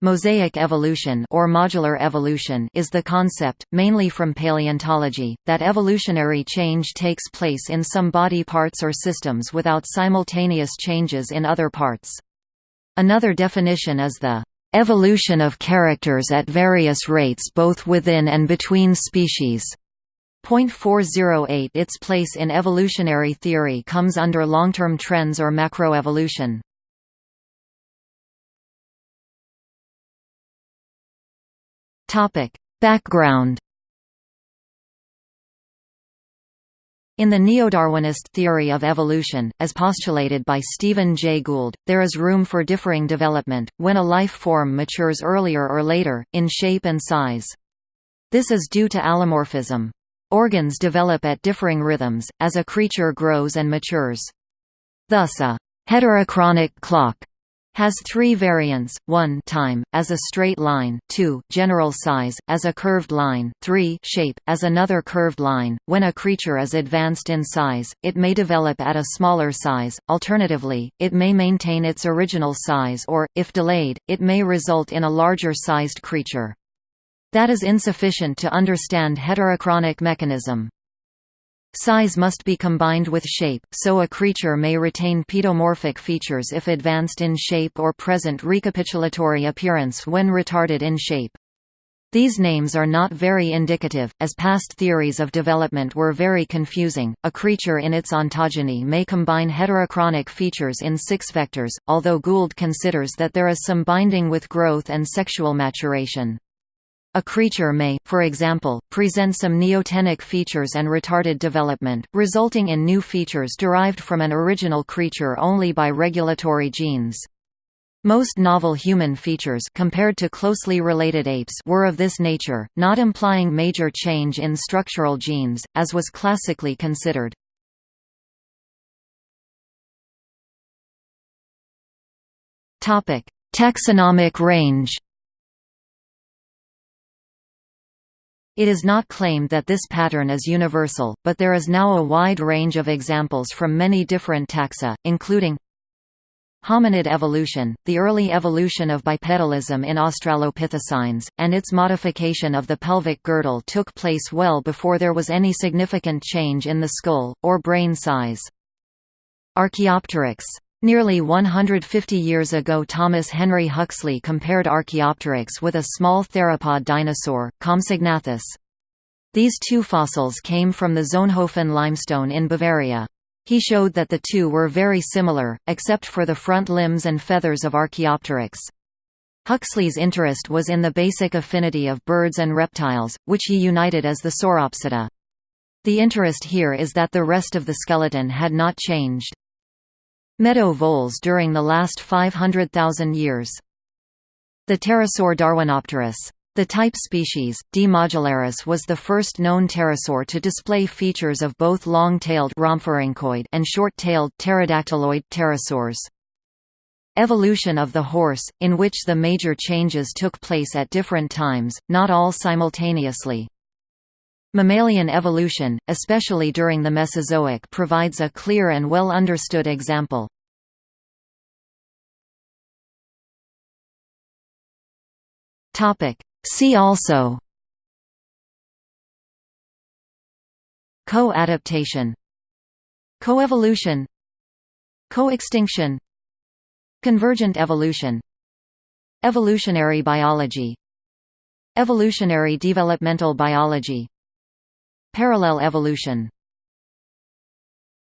Mosaic evolution or modular evolution is the concept, mainly from paleontology, that evolutionary change takes place in some body parts or systems without simultaneous changes in other parts. Another definition is the evolution of characters at various rates both within and between species. Point 408 Its place in evolutionary theory comes under long-term trends or macroevolution. Topic: Background In the neo-Darwinist theory of evolution, as postulated by Stephen Jay Gould, there is room for differing development, when a life form matures earlier or later, in shape and size. This is due to allomorphism. Organs develop at differing rhythms, as a creature grows and matures. Thus a heterochronic clock has three variants, 1 time, as a straight line 2 general size, as a curved line 3 shape, as another curved line. When a creature is advanced in size, it may develop at a smaller size, alternatively, it may maintain its original size or, if delayed, it may result in a larger-sized creature. That is insufficient to understand heterochronic mechanism. Size must be combined with shape, so a creature may retain pedomorphic features if advanced in shape or present recapitulatory appearance when retarded in shape. These names are not very indicative, as past theories of development were very confusing. A creature in its ontogeny may combine heterochronic features in six vectors, although Gould considers that there is some binding with growth and sexual maturation. A creature may, for example, present some neotenic features and retarded development, resulting in new features derived from an original creature only by regulatory genes. Most novel human features compared to closely related apes were of this nature, not implying major change in structural genes, as was classically considered. Taxonomic range It is not claimed that this pattern is universal, but there is now a wide range of examples from many different taxa, including Hominid evolution, the early evolution of bipedalism in Australopithecines, and its modification of the pelvic girdle took place well before there was any significant change in the skull, or brain size. Archaeopteryx Nearly 150 years ago Thomas Henry Huxley compared Archaeopteryx with a small theropod dinosaur, Compsognathus. These two fossils came from the Solnhofen limestone in Bavaria. He showed that the two were very similar, except for the front limbs and feathers of Archaeopteryx. Huxley's interest was in the basic affinity of birds and reptiles, which he united as the Sauropsida. The interest here is that the rest of the skeleton had not changed. Meadow voles during the last 500,000 years. The pterosaur Darwinopterus. The type species, D. modularis was the first known pterosaur to display features of both long-tailed and short-tailed pterodactyloid pterosaurs. Evolution of the horse, in which the major changes took place at different times, not all simultaneously. Mammalian evolution, especially during the Mesozoic provides a clear and well understood example. See also Co-adaptation Coevolution Coextinction Convergent evolution Evolutionary biology Evolutionary developmental biology Parallel evolution